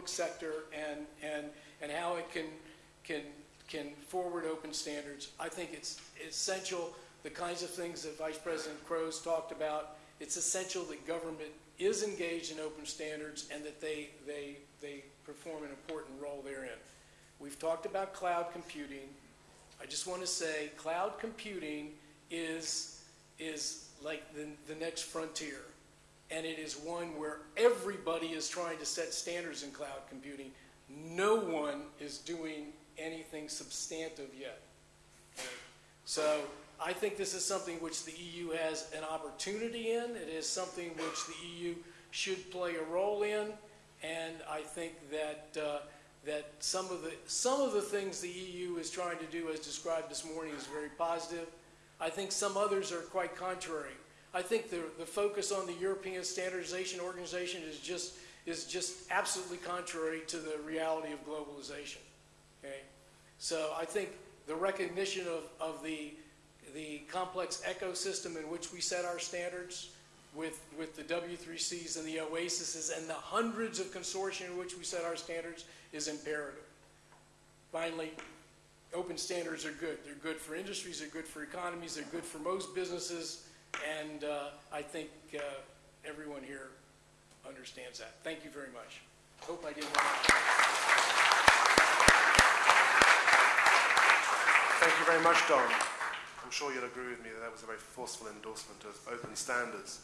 public sector and, and, and how it can, can, can forward open standards. I think it's essential, the kinds of things that Vice President Kroes talked about, it's essential that government is engaged in open standards and that they, they, they perform an important role therein. We've talked about cloud computing. I just want to say cloud computing is, is like the, the next frontier. And it is one where everybody is trying to set standards in cloud computing. No one is doing anything substantive yet. So I think this is something which the EU has an opportunity in. It is something which the EU should play a role in. And I think that, uh, that some, of the, some of the things the EU is trying to do, as described this morning, is very positive. I think some others are quite contrary. I think the, the focus on the European Standardization Organization is just, is just absolutely contrary to the reality of globalization. Okay? So I think the recognition of, of the, the complex ecosystem in which we set our standards with, with the W3Cs and the OASISes and the hundreds of consortia in which we set our standards is imperative. Finally, open standards are good. They're good for industries, they're good for economies, they're good for most businesses, and uh, I think uh, everyone here understands that. Thank you very much. Hope I didn't. Thank you very much, Don. I'm sure you'll agree with me that that was a very forceful endorsement of open standards.